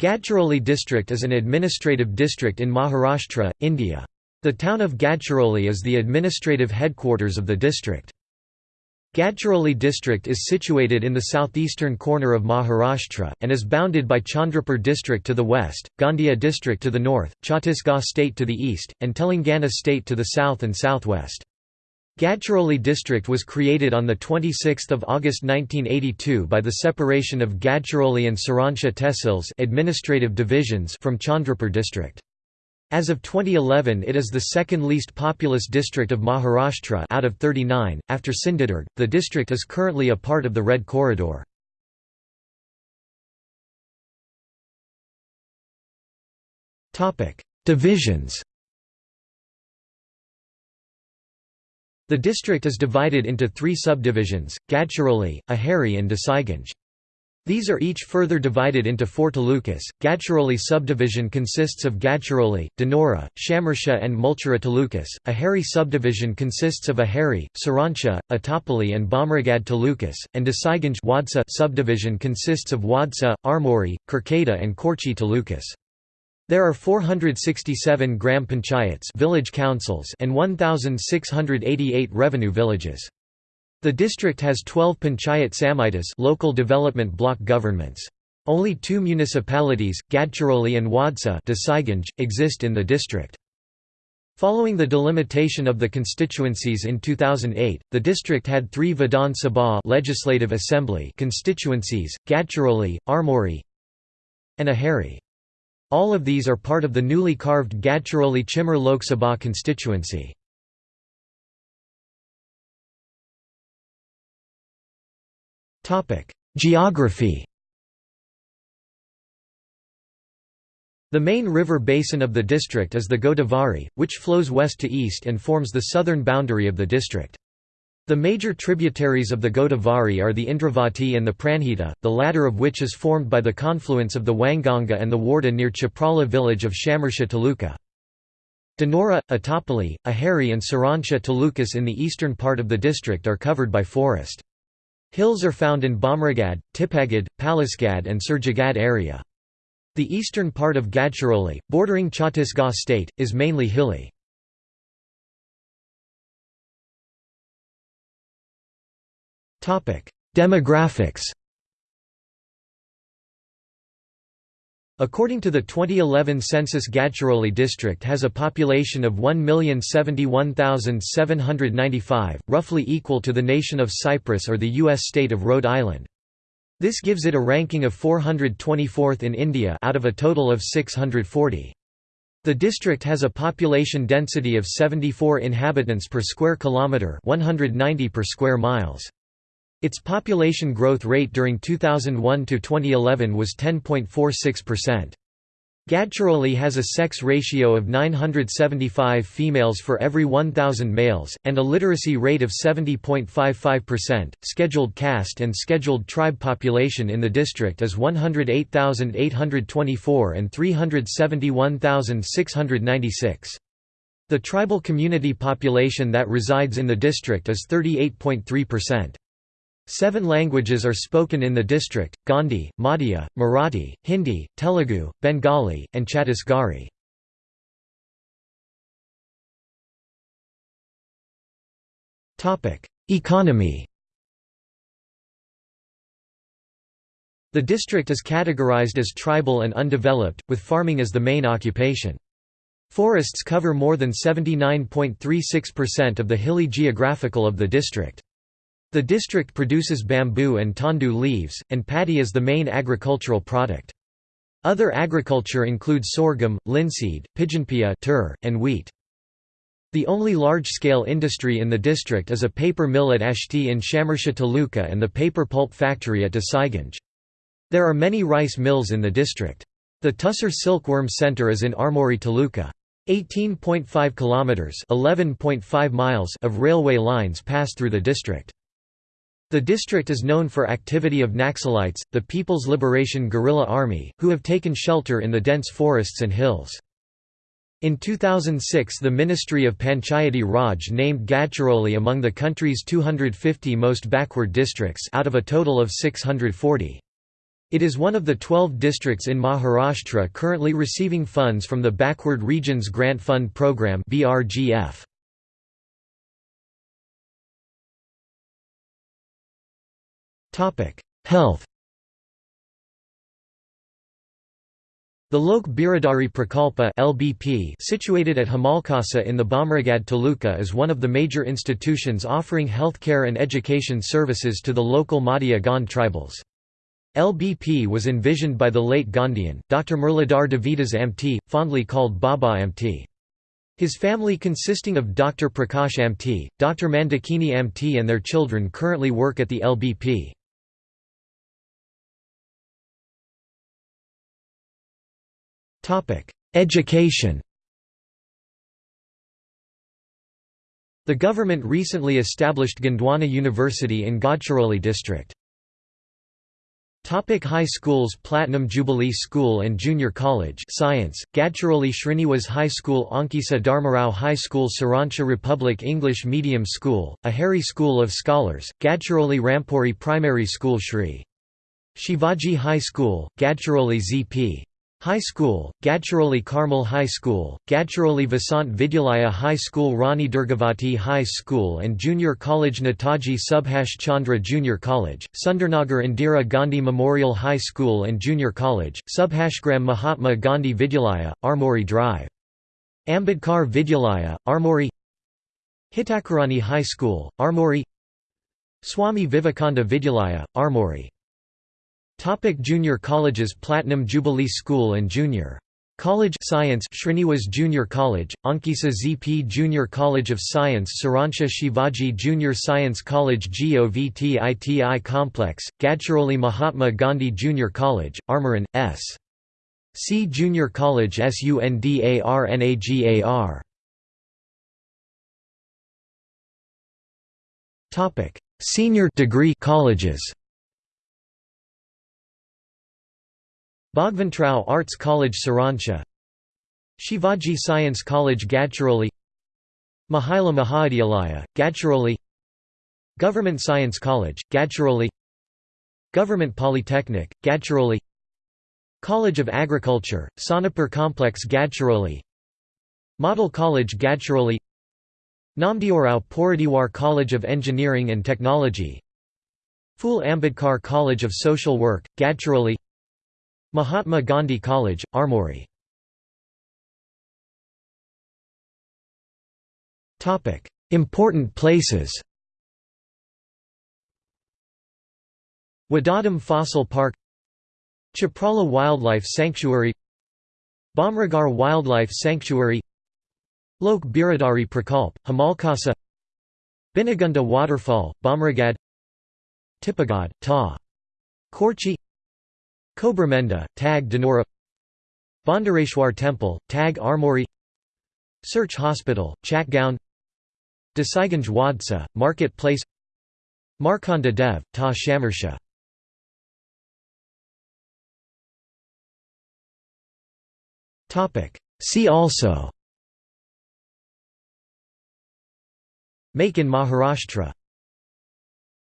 Gadchiroli district is an administrative district in Maharashtra, India. The town of Gadchiroli is the administrative headquarters of the district. Gadchiroli district is situated in the southeastern corner of Maharashtra, and is bounded by Chandrapur district to the west, Gondia district to the north, Chhattisgarh state to the east, and Telangana state to the south and southwest. Gadchiroli district was created on 26 August 1982 by the separation of Gadchiroli and Sironcha tehsils administrative divisions from Chandrapur district. As of 2011 it is the second least populous district of Maharashtra out of 39, after Sindhudurg. The district is currently a part of the Red Corridor. Divisions The district is divided into three subdivisions, Gadchiroli, Aheri and Desaiganj. These are each further divided into four talukas. Gadchiroli subdivision consists of Gadchiroli, Dhanora, Chamorshi and Mulchera talukas. Aheri subdivision consists of Aheri, Sironcha, Etapalli and Bhamragad talukas, and Desaiganj subdivision consists of Wadsa, Armori, Kurkheda and Korchi talukas. There are 467 gram panchayats village councils and 1688 revenue villages. The district has 12 panchayat samitis local development block governments. Only two municipalities, Gadchiroli and Wadsa exist in the district. Following the delimitation of the constituencies in 2008, the district had three Vidhan Sabha legislative assembly constituencies, Gadchiroli, Armori and Aheri. All of these are part of the newly carved Gadchiroli Chimur Lok Sabha constituency. Geography The main river basin of the district is the Godavari, which flows west to east and forms the southern boundary of the district. The major tributaries of the Godavari are the Indravati and the Pranhita, the latter of which is formed by the confluence of the Wainganga and the Wardha near Chaprala village of Chamorshi Taluka. Dhanora, Etapalli, Aheri and Sironcha talukas in the eastern part of the district are covered by forest. Hills are found in Bhamragad, Tipagad, Palisgad and Surjagad area. The eastern part of Gadchiroli, bordering Chhattisgarh state, is mainly hilly. Demographics According to the 2011 census Gadchiroli district has a population of 1,071,795, roughly equal to the nation of Cyprus or the U.S. state of Rhode Island. This gives it a ranking of 424th in India out of a total of 640. The district has a population density of 74 inhabitants per square kilometre 190 per square miles. Its population growth rate during 2001 to 2011 was 10.46%. Gadchiroli has a sex ratio of 975 females for every 1,000 males, and a literacy rate of 70.55%. Scheduled caste and scheduled tribe population in the district is 108,824 and 371,696. The tribal community population that resides in the district is 38.3%. Seven languages are spoken in the district, Gondi, Madia, Marathi, Hindi, Telugu, Bengali, and Chhattisgarhi. Economy The district is categorized as tribal and undeveloped, with farming as the main occupation. Forests cover more than 79.36% of the hilly geographical of the district. The district produces bamboo and tendu leaves, and paddy is the main agricultural product. Other agriculture include sorghum, linseed, pigeonpea and wheat. The only large-scale industry in the district is a paper mill at Ashti in Chamorshi Taluka and the paper pulp factory at Desaiganj. There are many rice mills in the district. The Tussar Silkworm Center is in Armori Taluka. 18.5 kilometers (11.5 miles) of railway lines pass through the district. The district is known for activity of Naxalites, the People's Liberation Guerrilla Army, who have taken shelter in the dense forests and hills. In 2006 the Ministry of Panchayati Raj named Gadchiroli among the country's 250 most backward districts out of a total of 640. It is one of the 12 districts in Maharashtra currently receiving funds from the Backward Regions Grant Fund Program BRGF. Health The Lok Biradari Prakalpa (LBP), situated at Hemalkasa in the Bhamragad Taluka, is one of the major institutions offering healthcare and education services to the local Madia Gond tribals. LBP was envisioned by the late Gandhian, Dr. Murlidhar Devidas Amte, fondly called Baba Amte. His family consisting of Dr. Prakash Amte, Dr. Mandakini Amte and their children currently work at the LBP. Education The government recently established Gondwana University in Gadchiroli district. Topic high schools Platinum Jubilee School and Junior College Science, Gadchiroli Srinivas High School Ankisa Dharmarao High School Sironcha Republic English Medium School, Aheri School of Scholars, Gadchiroli Rampuri Primary School Shri. Shivaji High School, Gadchiroli ZP. High School, Gadchiroli Carmel High School, Gadchiroli Vasant Vidyalaya High School Rani Durgavati High School and Junior College Netaji Subhash Chandra Junior College, Sundarnagar Indira Gandhi Memorial High School and Junior College, Subhashgram Mahatma Gandhi Vidyalaya, Armori Drive. Ambedkar Vidyalaya, Armori Hitakarani High School, Armori Swami Vivekananda Vidyalaya, Armori Topic junior colleges Platinum Jubilee School and Junior College Science Sriniwas Junior College, Ankisa ZP Junior College of Science Sironcha Shivaji Junior Science College GOVTITI Complex, Gadchiroli Mahatma Gandhi Junior College, Armoran, S. C Junior College SUNDARNAGAR Senior degree colleges Bhagwantrao Arts College Sironcha. Shivaji Science College Gadchiroli. Mahila Mahavidyalaya, Gadchiroli. Government Science College, Gadchiroli. Government Polytechnic, Gadchiroli. College of Agriculture, Sonapur Complex Gadchiroli. Model College Gadchiroli. Namdeorao Poradiwar College of Engineering and Technology. Phule Ambedkar College of Social Work, Gadchiroli Mahatma Gandhi College, Armori Important places Wadadham Fossil Park Chaprala Wildlife Sanctuary Bhamragad Wildlife Sanctuary Lok Biradari Prakalp, Hemalkasa Binagunda Waterfall, Bhamragad Tipagad, Ta. Korchi Kobramenda, Tag Dhanora Bondareshwar Temple, Tag Armori Search Hospital, Chatgaon Desaiganj Wadsa, Market Place Markanda Dev, Ta Chamorshi See also. Make in Maharashtra